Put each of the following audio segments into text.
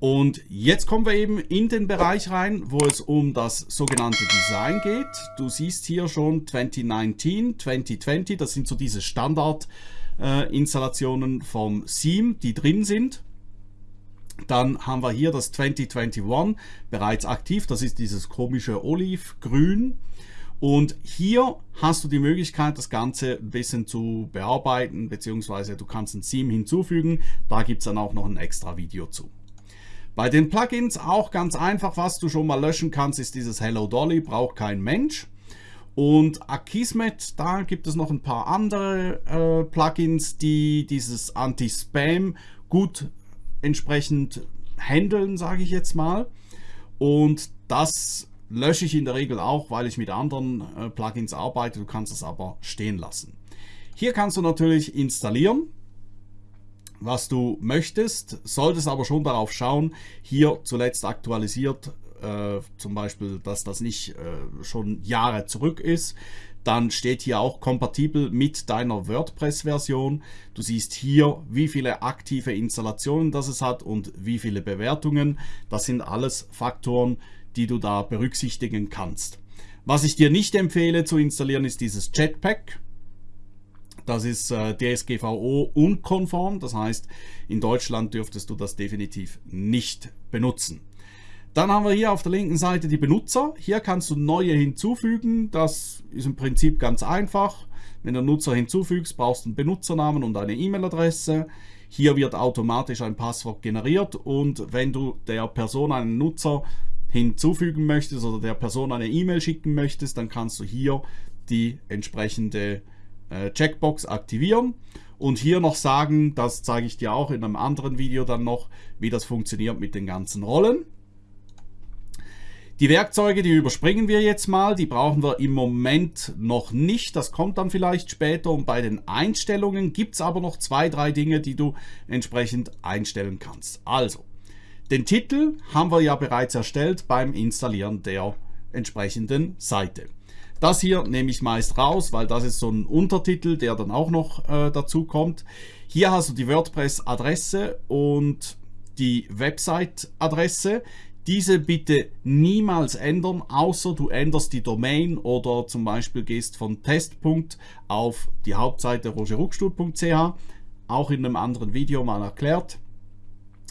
Und jetzt kommen wir eben in den Bereich rein, wo es um das sogenannte Design geht. Du siehst hier schon 2019, 2020, das sind so diese Standard-Installationen äh, vom Seam, die drin sind. Dann haben wir hier das 2021 bereits aktiv, das ist dieses komische Olivgrün. Und hier hast du die Möglichkeit, das Ganze ein bisschen zu bearbeiten, beziehungsweise du kannst ein Theme hinzufügen. Da gibt es dann auch noch ein extra Video zu. Bei den Plugins auch ganz einfach, was du schon mal löschen kannst, ist dieses Hello Dolly, braucht kein Mensch. Und Akismet, da gibt es noch ein paar andere äh, Plugins, die dieses Anti-Spam gut entsprechend handeln, sage ich jetzt mal. Und das lösche ich in der Regel auch, weil ich mit anderen äh, Plugins arbeite. Du kannst es aber stehen lassen. Hier kannst du natürlich installieren was du möchtest, solltest aber schon darauf schauen, hier zuletzt aktualisiert, äh, zum Beispiel, dass das nicht äh, schon Jahre zurück ist. Dann steht hier auch kompatibel mit deiner WordPress-Version. Du siehst hier, wie viele aktive Installationen das es hat und wie viele Bewertungen. Das sind alles Faktoren, die du da berücksichtigen kannst. Was ich dir nicht empfehle zu installieren, ist dieses Jetpack. Das ist äh, DSGVO unkonform, das heißt, in Deutschland dürftest du das definitiv nicht benutzen. Dann haben wir hier auf der linken Seite die Benutzer. Hier kannst du neue hinzufügen. Das ist im Prinzip ganz einfach. Wenn du Nutzer hinzufügst, brauchst du einen Benutzernamen und eine E-Mail-Adresse. Hier wird automatisch ein Passwort generiert und wenn du der Person einen Nutzer hinzufügen möchtest oder der Person eine E-Mail schicken möchtest, dann kannst du hier die entsprechende Checkbox aktivieren und hier noch sagen, das zeige ich dir auch in einem anderen Video dann noch, wie das funktioniert mit den ganzen Rollen. Die Werkzeuge, die überspringen wir jetzt mal, die brauchen wir im Moment noch nicht, das kommt dann vielleicht später und bei den Einstellungen gibt es aber noch zwei, drei Dinge, die du entsprechend einstellen kannst. Also, den Titel haben wir ja bereits erstellt beim Installieren der entsprechenden Seite. Das hier nehme ich meist raus, weil das ist so ein Untertitel, der dann auch noch äh, dazu kommt. Hier hast du die WordPress-Adresse und die Website-Adresse. Diese bitte niemals ändern, außer du änderst die Domain oder zum Beispiel gehst von Testpunkt auf die Hauptseite rogerruckstuhl.ch. Auch in einem anderen Video mal erklärt.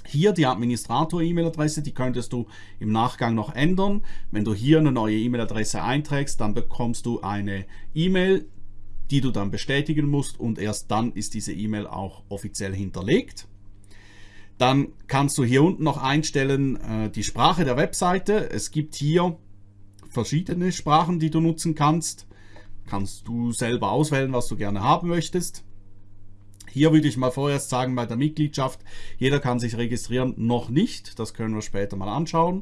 Hier die Administrator-E-Mail-Adresse, die könntest du im Nachgang noch ändern. Wenn du hier eine neue E-Mail-Adresse einträgst, dann bekommst du eine E-Mail, die du dann bestätigen musst und erst dann ist diese E-Mail auch offiziell hinterlegt. Dann kannst du hier unten noch einstellen äh, die Sprache der Webseite. Es gibt hier verschiedene Sprachen, die du nutzen kannst. Kannst du selber auswählen, was du gerne haben möchtest. Hier würde ich mal vorerst sagen, bei der Mitgliedschaft, jeder kann sich registrieren, noch nicht. Das können wir später mal anschauen.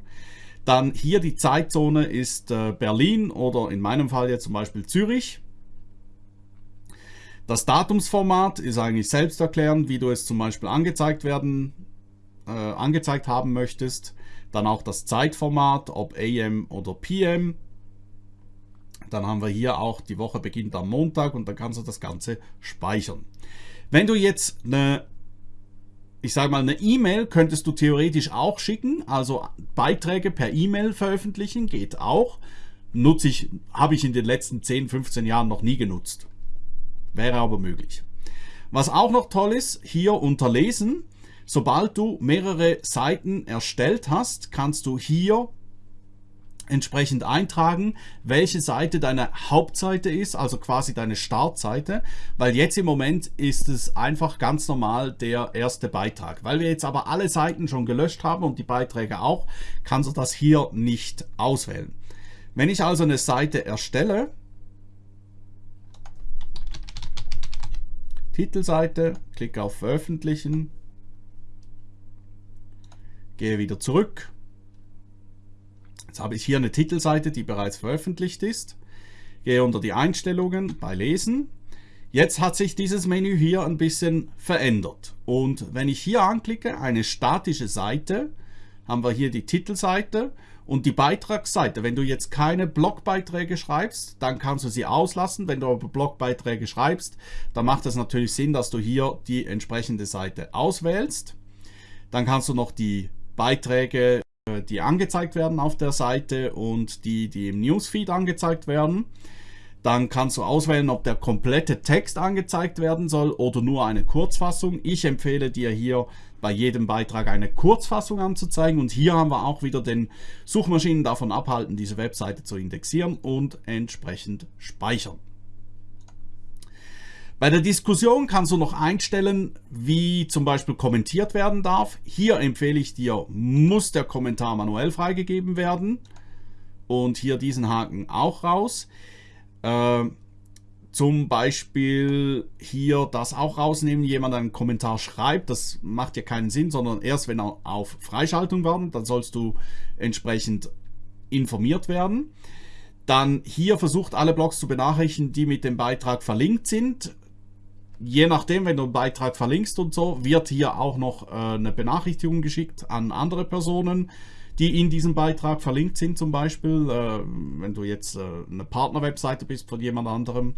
Dann hier die Zeitzone ist äh, Berlin oder in meinem Fall jetzt zum Beispiel Zürich. Das Datumsformat ist eigentlich selbsterklärend, wie du es zum Beispiel angezeigt werden, äh, angezeigt haben möchtest. Dann auch das Zeitformat, ob AM oder PM. Dann haben wir hier auch, die Woche beginnt am Montag und dann kannst du das Ganze speichern. Wenn du jetzt eine, ich sage mal, eine E-Mail könntest du theoretisch auch schicken, also Beiträge per E-Mail veröffentlichen, geht auch. Nutze ich, habe ich in den letzten 10, 15 Jahren noch nie genutzt. Wäre aber möglich. Was auch noch toll ist, hier unter Lesen, sobald du mehrere Seiten erstellt hast, kannst du hier entsprechend eintragen, welche Seite deine Hauptseite ist, also quasi deine Startseite, weil jetzt im Moment ist es einfach ganz normal der erste Beitrag. Weil wir jetzt aber alle Seiten schon gelöscht haben und die Beiträge auch, kannst du das hier nicht auswählen. Wenn ich also eine Seite erstelle, Titelseite, klicke auf Veröffentlichen, gehe wieder zurück Jetzt habe ich hier eine Titelseite, die bereits veröffentlicht ist. Gehe unter die Einstellungen bei Lesen. Jetzt hat sich dieses Menü hier ein bisschen verändert. Und wenn ich hier anklicke, eine statische Seite, haben wir hier die Titelseite und die Beitragsseite. Wenn du jetzt keine Blogbeiträge schreibst, dann kannst du sie auslassen. Wenn du aber Blogbeiträge schreibst, dann macht es natürlich Sinn, dass du hier die entsprechende Seite auswählst. Dann kannst du noch die Beiträge, die angezeigt werden auf der Seite und die, die im Newsfeed angezeigt werden. Dann kannst du auswählen, ob der komplette Text angezeigt werden soll oder nur eine Kurzfassung. Ich empfehle dir hier bei jedem Beitrag eine Kurzfassung anzuzeigen und hier haben wir auch wieder den Suchmaschinen davon abhalten, diese Webseite zu indexieren und entsprechend speichern. Bei der Diskussion kannst du noch einstellen, wie zum Beispiel kommentiert werden darf. Hier empfehle ich dir, muss der Kommentar manuell freigegeben werden. Und hier diesen Haken auch raus. Äh, zum Beispiel hier das auch rausnehmen, jemand einen Kommentar schreibt, das macht ja keinen Sinn, sondern erst wenn er auf Freischaltung werden, dann sollst du entsprechend informiert werden. Dann hier versucht alle Blogs zu benachrichtigen, die mit dem Beitrag verlinkt sind. Je nachdem, wenn du einen Beitrag verlinkst und so, wird hier auch noch äh, eine Benachrichtigung geschickt an andere Personen die in diesem Beitrag verlinkt sind zum Beispiel, äh, wenn du jetzt äh, eine Partnerwebseite bist von jemand anderem.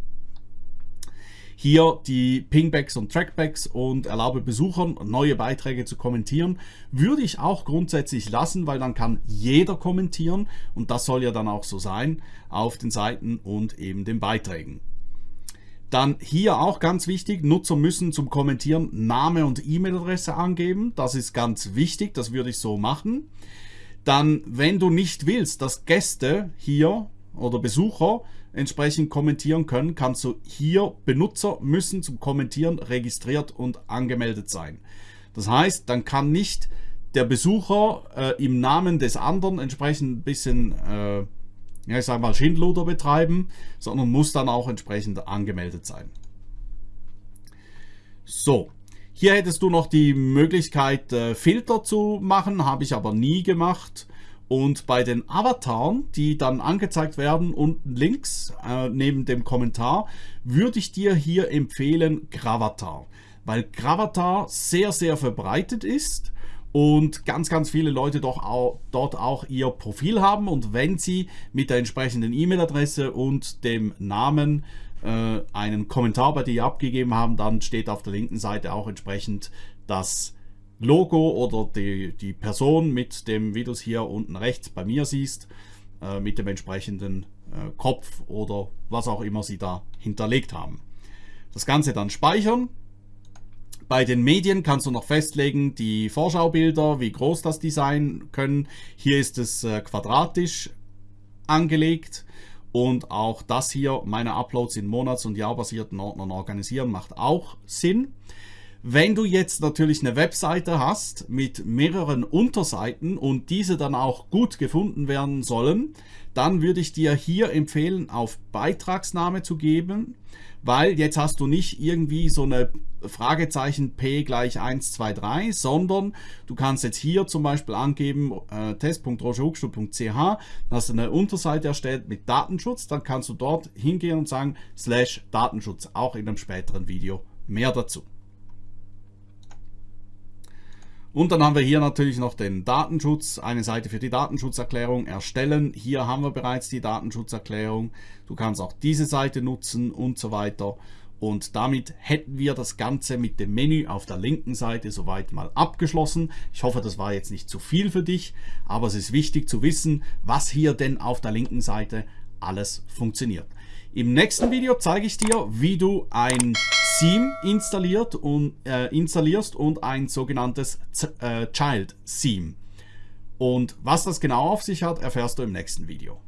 Hier die Pingbacks und Trackbacks und erlaube Besuchern neue Beiträge zu kommentieren, würde ich auch grundsätzlich lassen, weil dann kann jeder kommentieren und das soll ja dann auch so sein auf den Seiten und eben den Beiträgen. Dann hier auch ganz wichtig, Nutzer müssen zum Kommentieren Name und E-Mail-Adresse angeben. Das ist ganz wichtig, das würde ich so machen dann, wenn du nicht willst, dass Gäste hier oder Besucher entsprechend kommentieren können, kannst du hier Benutzer müssen zum Kommentieren registriert und angemeldet sein. Das heißt, dann kann nicht der Besucher äh, im Namen des anderen entsprechend ein bisschen, äh, ja, ich sag mal, Schindluder betreiben, sondern muss dann auch entsprechend angemeldet sein. So, hier hättest du noch die Möglichkeit, äh, Filter zu machen, habe ich aber nie gemacht. Und bei den Avataren, die dann angezeigt werden, unten links äh, neben dem Kommentar, würde ich dir hier empfehlen Gravatar. Weil Gravatar sehr, sehr verbreitet ist und ganz, ganz viele Leute doch auch, dort auch ihr Profil haben. Und wenn sie mit der entsprechenden E-Mail-Adresse und dem Namen äh, einen Kommentar bei dir abgegeben haben, dann steht auf der linken Seite auch entsprechend das Logo oder die, die Person mit dem, wie du es hier unten rechts bei mir siehst, äh, mit dem entsprechenden äh, Kopf oder was auch immer sie da hinterlegt haben. Das Ganze dann speichern. Bei den Medien kannst du noch festlegen, die Vorschaubilder, wie groß das die sein können. Hier ist es äh, quadratisch angelegt und auch das hier, meine Uploads in monats- und jahrbasierten Ordnern organisieren, macht auch Sinn. Wenn du jetzt natürlich eine Webseite hast mit mehreren Unterseiten und diese dann auch gut gefunden werden sollen, dann würde ich dir hier empfehlen, auf Beitragsname zu geben, weil jetzt hast du nicht irgendwie so eine Fragezeichen P gleich 1, 2, 3, sondern du kannst jetzt hier zum Beispiel angeben äh, test.rogerhuckstuhl.ch, hast eine Unterseite erstellt mit Datenschutz, dann kannst du dort hingehen und sagen slash Datenschutz, auch in einem späteren Video mehr dazu. Und dann haben wir hier natürlich noch den Datenschutz, eine Seite für die Datenschutzerklärung erstellen. Hier haben wir bereits die Datenschutzerklärung. Du kannst auch diese Seite nutzen und so weiter. Und damit hätten wir das Ganze mit dem Menü auf der linken Seite soweit mal abgeschlossen. Ich hoffe, das war jetzt nicht zu viel für dich, aber es ist wichtig zu wissen, was hier denn auf der linken Seite alles funktioniert. Im nächsten Video zeige ich dir, wie du ein Theme installiert und, äh, installierst und ein sogenanntes Z äh, Child Theme. Und was das genau auf sich hat, erfährst du im nächsten Video.